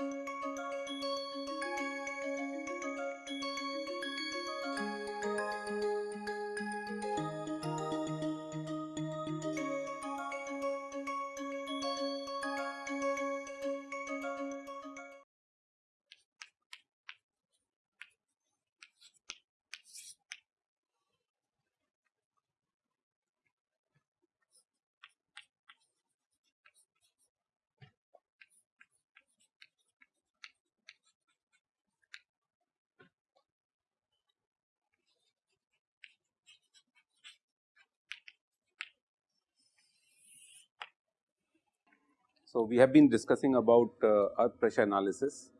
Música So, we have been discussing about uh, earth pressure analysis,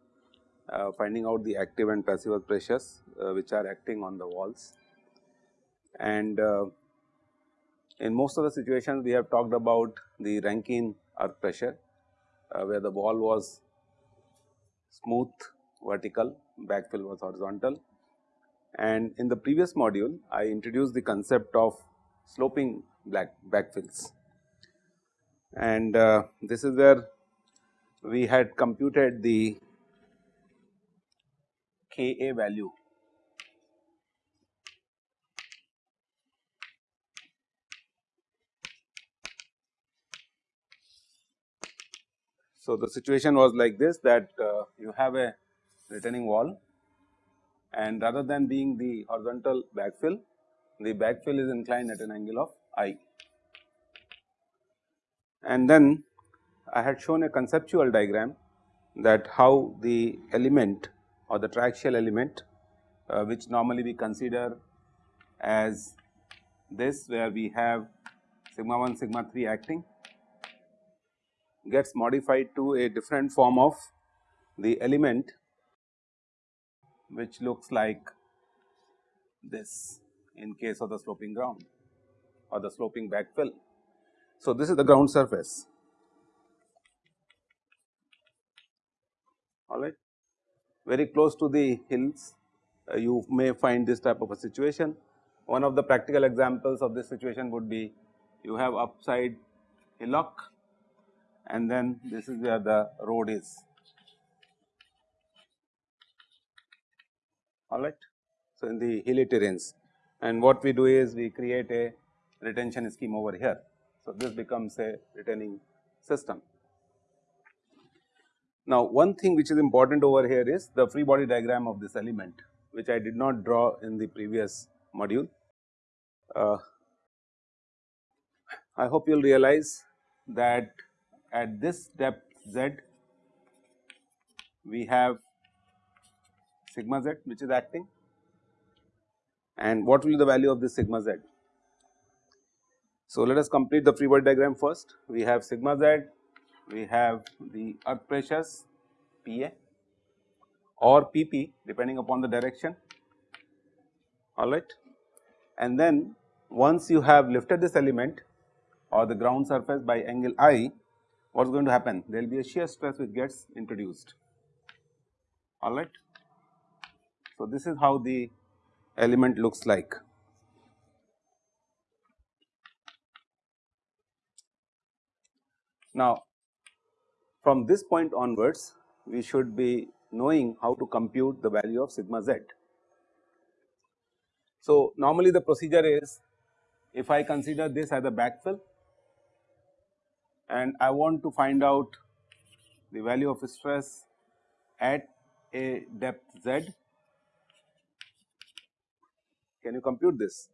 uh, finding out the active and passive earth pressures uh, which are acting on the walls. And uh, in most of the situations we have talked about the Rankine earth pressure uh, where the wall was smooth vertical, backfill was horizontal. And in the previous module I introduced the concept of sloping black backfills and uh, this is where we had computed the Ka value. So, the situation was like this that uh, you have a retaining wall and rather than being the horizontal backfill, the backfill is inclined at an angle of i and then I had shown a conceptual diagram that how the element or the triaxial element uh, which normally we consider as this where we have sigma 1 sigma 3 acting gets modified to a different form of the element which looks like this in case of the sloping ground or the sloping backfill. So, this is the ground surface alright. Very close to the hills uh, you may find this type of a situation. One of the practical examples of this situation would be you have upside hillock and then this is where the road is alright. So, in the hilly terrains and what we do is we create a retention scheme over here so, this becomes a retaining system. Now, one thing which is important over here is the free body diagram of this element which I did not draw in the previous module. Uh, I hope you will realize that at this depth z we have sigma z which is acting and what will be the value of this sigma z so, let us complete the free body diagram first. We have sigma z, we have the earth pressures Pa or Pp depending upon the direction alright. And then once you have lifted this element or the ground surface by angle i, what is going to happen? There will be a shear stress which gets introduced alright. So, this is how the element looks like. Now, from this point onwards we should be knowing how to compute the value of sigma z. So, normally the procedure is if I consider this as a backfill and I want to find out the value of stress at a depth z, can you compute this?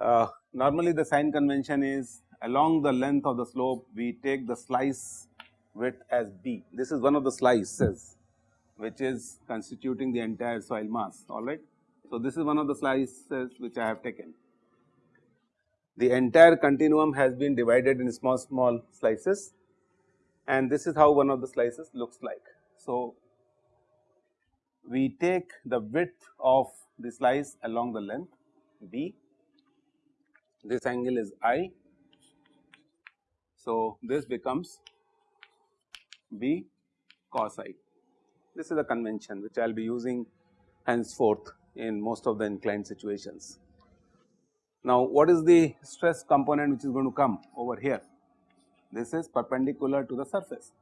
Uh, normally the sign convention is along the length of the slope we take the slice width as b. This is one of the slices which is constituting the entire soil mass alright. So, this is one of the slices which I have taken. The entire continuum has been divided in small small slices and this is how one of the slices looks like. So, we take the width of the slice along the length b, this angle is i so, this becomes B cos i. This is the convention which I will be using henceforth in most of the inclined situations. Now, what is the stress component which is going to come over here? This is perpendicular to the surface.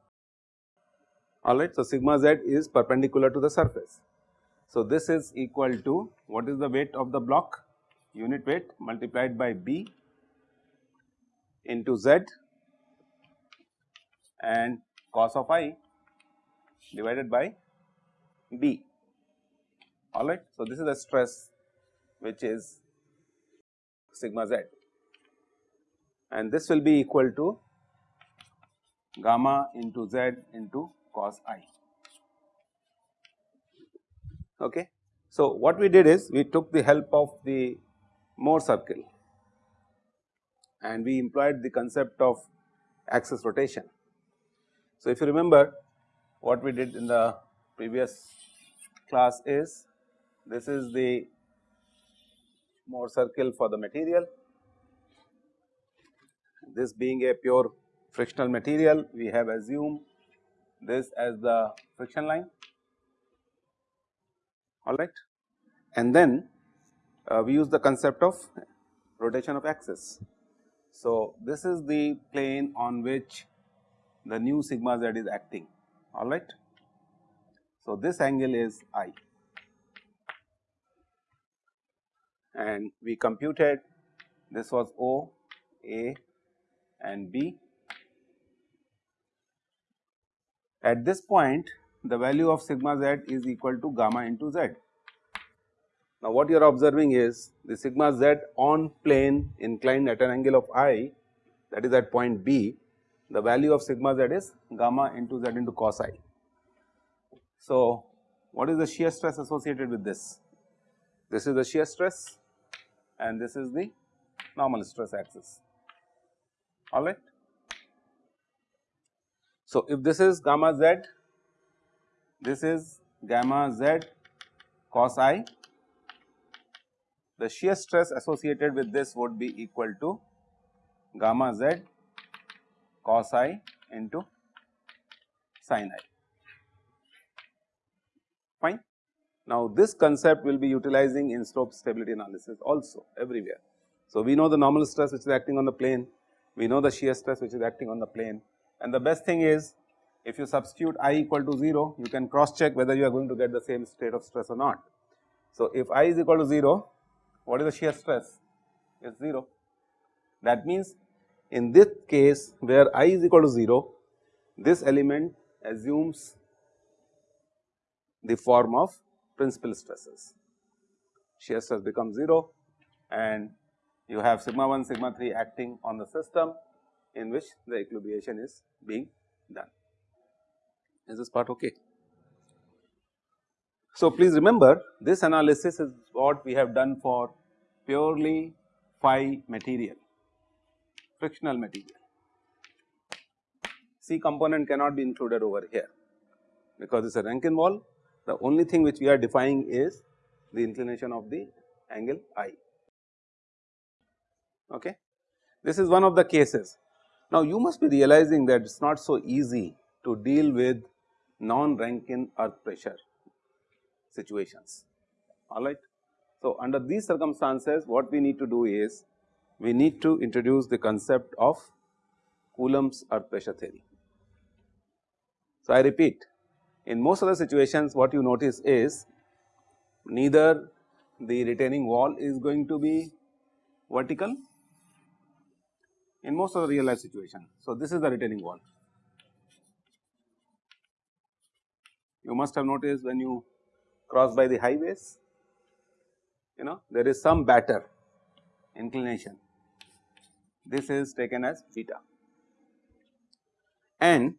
alright. So, sigma z is perpendicular to the surface. So, this is equal to what is the weight of the block unit weight multiplied by b into z and cos of i divided by b alright. So, this is the stress which is sigma z and this will be equal to gamma into z into cos i. Okay. So, what we did is we took the help of the Mohr circle and we employed the concept of axis rotation. So, if you remember what we did in the previous class is this is the Mohr circle for the material. This being a pure frictional material we have assumed this as the friction line alright and then uh, we use the concept of rotation of axis. So, this is the plane on which the new sigma z is acting alright. So, this angle is i and we computed this was O, A and B. At this point the value of sigma z is equal to gamma into z. Now, what you are observing is the sigma z on plane inclined at an angle of i that is at point B, the value of sigma z is gamma into z into cos i. So, what is the shear stress associated with this? This is the shear stress and this is the normal stress axis alright. So, if this is gamma z, this is gamma z cos i, the shear stress associated with this would be equal to gamma z cos i into sin i fine. Now, this concept will be utilizing in slope stability analysis also everywhere. So, we know the normal stress which is acting on the plane, we know the shear stress which is acting on the plane and the best thing is if you substitute i equal to 0 you can cross check whether you are going to get the same state of stress or not. So, if i is equal to 0 what is the shear stress is 0 that means in this case where i is equal to 0 this element assumes the form of principal stresses. Shear stress becomes 0 and you have sigma 1 sigma 3 acting on the system in which the equilibration is being done. Is this part okay? So, please remember this analysis is what we have done for purely phi material, frictional material. C component cannot be included over here because it is a Rankine wall the only thing which we are defining is the inclination of the angle I. Okay. This is one of the cases. Now, you must be realizing that it is not so easy to deal with non-Rankine earth pressure situations alright. So, under these circumstances what we need to do is we need to introduce the concept of Coulomb's earth pressure theory. So, I repeat in most of the situations what you notice is neither the retaining wall is going to be vertical in most of the real life situation. So, this is the retaining wall. You must have noticed when you cross by the highways, you know there is some batter inclination. This is taken as beta and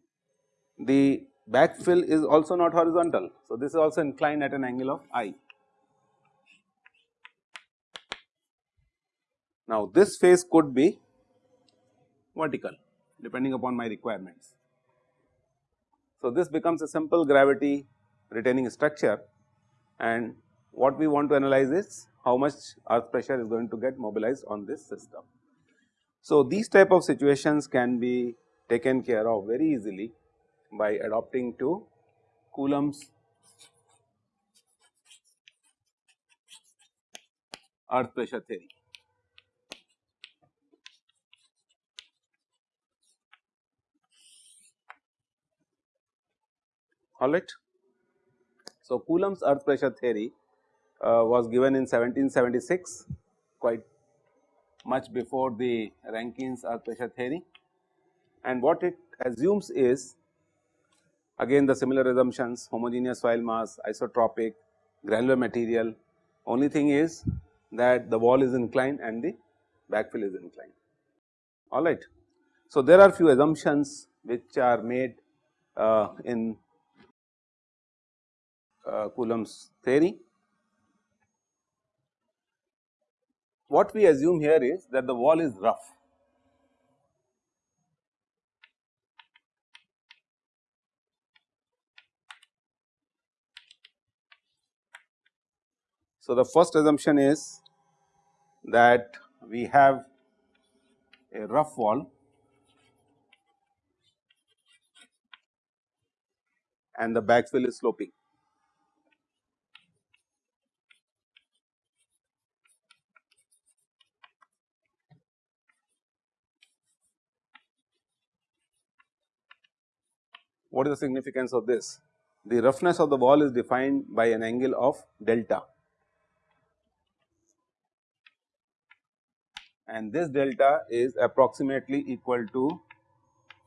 the backfill is also not horizontal. So, this is also inclined at an angle of i. Now, this face could be vertical depending upon my requirements. So, this becomes a simple gravity retaining structure and what we want to analyze is how much earth pressure is going to get mobilized on this system. So, these type of situations can be taken care of very easily by adopting to Coulomb's earth pressure theory. alright. So, Coulomb's earth pressure theory uh, was given in 1776 quite much before the Rankine's earth pressure theory and what it assumes is again the similar assumptions homogeneous soil mass, isotropic, granular material only thing is that the wall is inclined and the backfill is inclined alright. So, there are few assumptions which are made uh, in uh, Coulomb's theory. What we assume here is that the wall is rough So, the first assumption is that we have a rough wall and the backfill is sloping. What is the significance of this? The roughness of the wall is defined by an angle of delta and this delta is approximately equal to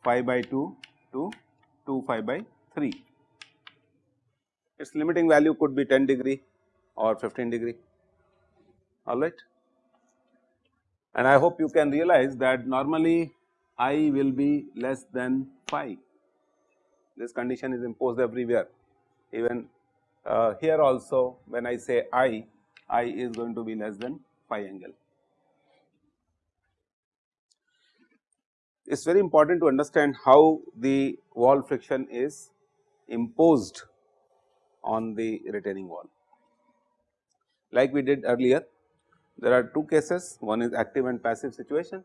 phi by 2 to 2 phi by 3. Its limiting value could be 10 degree or 15 degree alright. And I hope you can realize that normally I will be less than phi. This condition is imposed everywhere even uh, here also when I say I, I is going to be less than phi angle. it is very important to understand how the wall friction is imposed on the retaining wall. Like we did earlier, there are two cases, one is active and passive situation.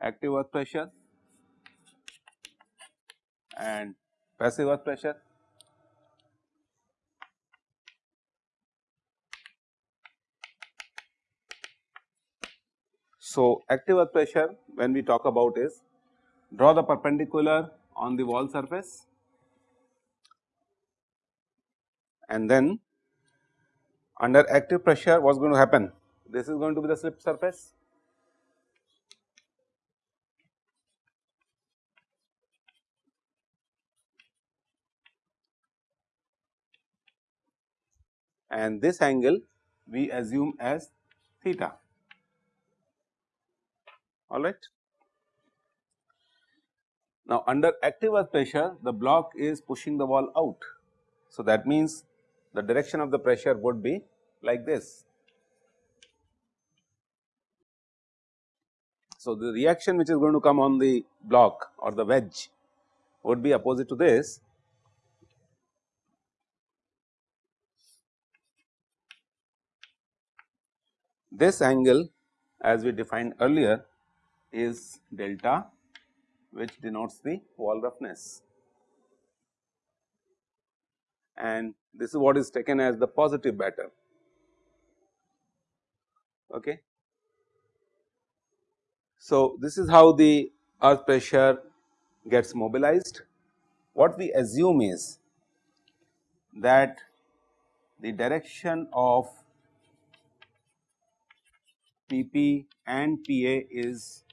Active earth pressure and passive earth pressure. So, active earth pressure when we talk about is draw the perpendicular on the wall surface and then under active pressure what is going to happen? This is going to be the slip surface and this angle we assume as theta all right. Now, under active earth pressure the block is pushing the wall out. So, that means the direction of the pressure would be like this. So, the reaction which is going to come on the block or the wedge would be opposite to this. This angle as we defined earlier is delta which denotes the wall roughness and this is what is taken as the positive batter. Okay. So, this is how the earth pressure gets mobilized. What we assume is that the direction of PP and PA is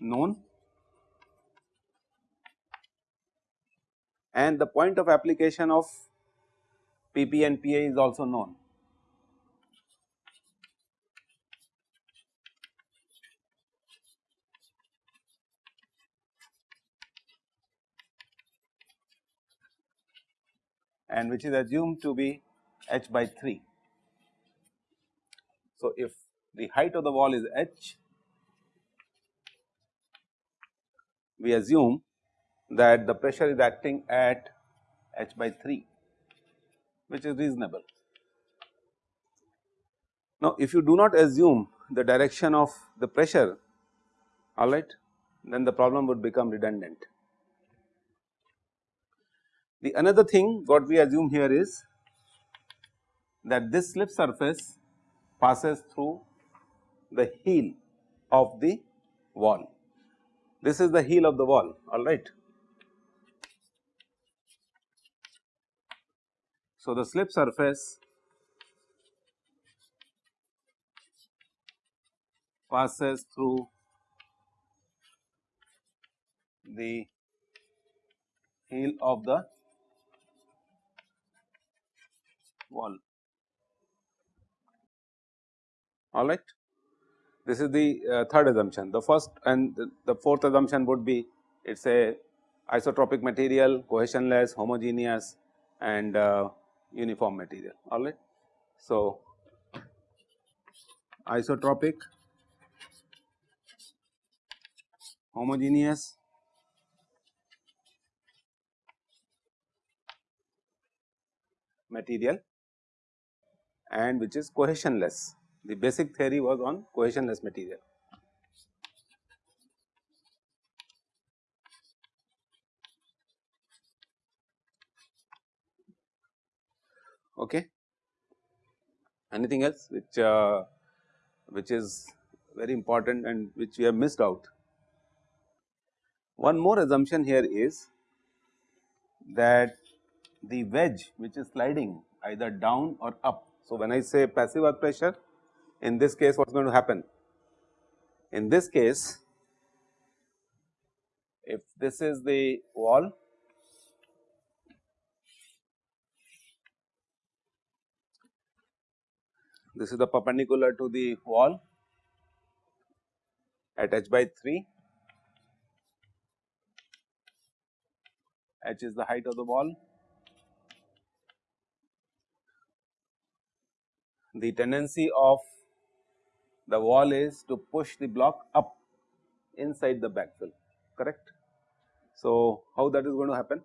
known and the point of application of PP and PA is also known. and which is assumed to be h by 3. So, if the height of the wall is h we assume that the pressure is acting at h by 3 which is reasonable. Now, if you do not assume the direction of the pressure alright then the problem would become redundant. The another thing what we assume here is that this slip surface passes through the heel of the wall this is the heel of the wall alright. So, the slip surface passes through the heel of the wall alright. This is the uh, third assumption. The first and the, the fourth assumption would be it is a isotropic material, cohesionless, homogeneous and uh, uniform material alright. So, isotropic, homogeneous material and which is cohesionless. The basic theory was on cohesionless material. Okay. Anything else which uh, which is very important and which we have missed out. One more assumption here is that the wedge which is sliding either down or up. So, when I say passive earth pressure in this case what is going to happen? In this case if this is the wall This is the perpendicular to the wall at h by 3. h is the height of the wall. The tendency of the wall is to push the block up inside the backfill correct. So, how that is going to happen?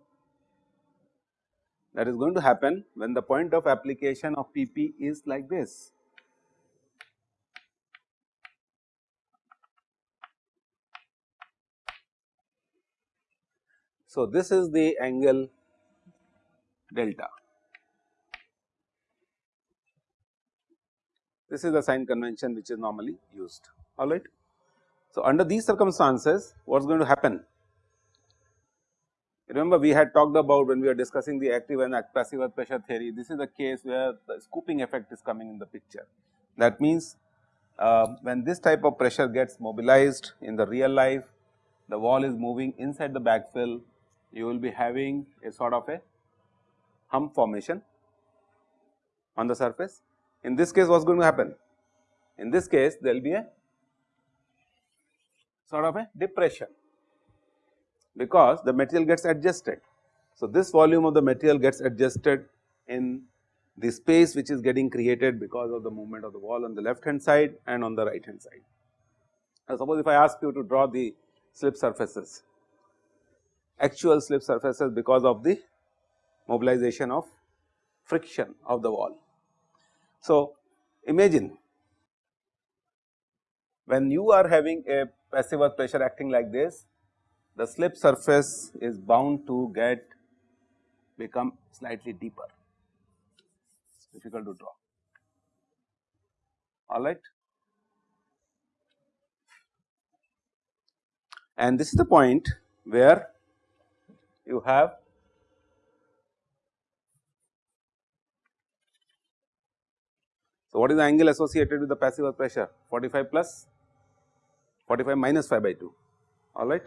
That is going to happen when the point of application of PP is like this. So, this is the angle delta. This is the sign convention which is normally used alright. So, under these circumstances what is going to happen? Remember we had talked about when we are discussing the active and passive earth pressure theory, this is the case where the scooping effect is coming in the picture. That means, uh, when this type of pressure gets mobilized in the real life, the wall is moving inside the backfill you will be having a sort of a hump formation on the surface. In this case what is going to happen? In this case there will be a sort of a depression because the material gets adjusted. So, this volume of the material gets adjusted in the space which is getting created because of the movement of the wall on the left hand side and on the right hand side. Now, suppose if I ask you to draw the slip surfaces actual slip surfaces because of the mobilization of friction of the wall. So, imagine when you are having a passive earth pressure acting like this, the slip surface is bound to get become slightly deeper, it's difficult to draw, alright. And this is the point where you have So, what is the angle associated with the passive earth pressure 45 plus 45 minus 5 by 2 alright.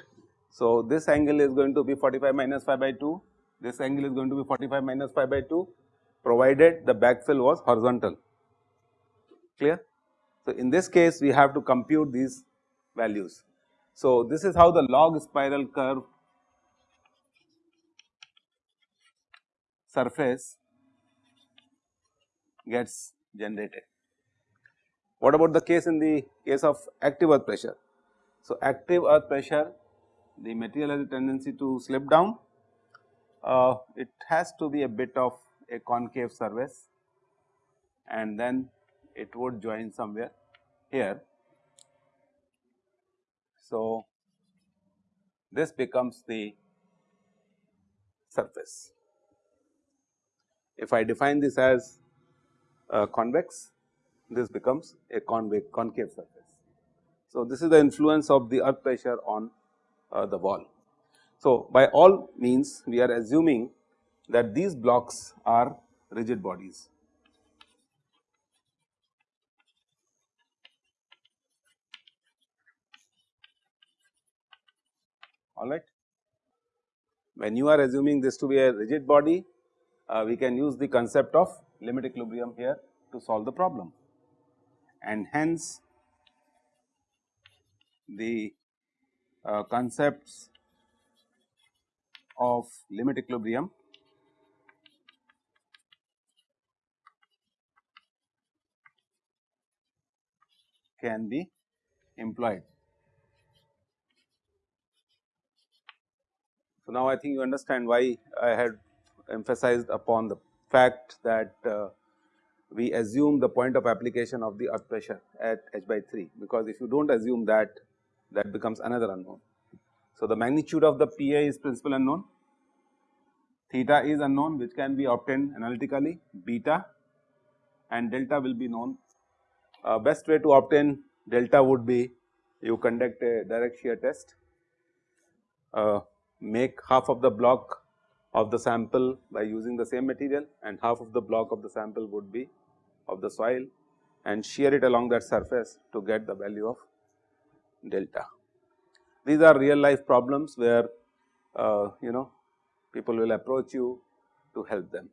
So, this angle is going to be 45 minus 5 by 2 this angle is going to be 45 minus 5 by 2 provided the backfill was horizontal clear. So, in this case we have to compute these values. So, this is how the log spiral curve surface gets generated. What about the case in the case of active earth pressure? So, active earth pressure the material has a tendency to slip down, uh, it has to be a bit of a concave surface and then it would join somewhere here. So, this becomes the surface. If I define this as uh, convex, this becomes a convex concave surface. So, this is the influence of the earth pressure on uh, the wall. So, by all means we are assuming that these blocks are rigid bodies. alright. When you are assuming this to be a rigid body, uh, we can use the concept of limit equilibrium here to solve the problem and hence the uh, concepts of limit equilibrium can be employed. So, now I think you understand why I had emphasized upon the fact that uh, we assume the point of application of the earth pressure at h by 3 because if you do not assume that that becomes another unknown. So, the magnitude of the PA is principal unknown, theta is unknown which can be obtained analytically, beta and delta will be known. Uh, best way to obtain delta would be you conduct a direct shear test, uh, make half of the block of the sample by using the same material and half of the block of the sample would be of the soil and shear it along that surface to get the value of delta. These are real life problems where uh, you know people will approach you to help them.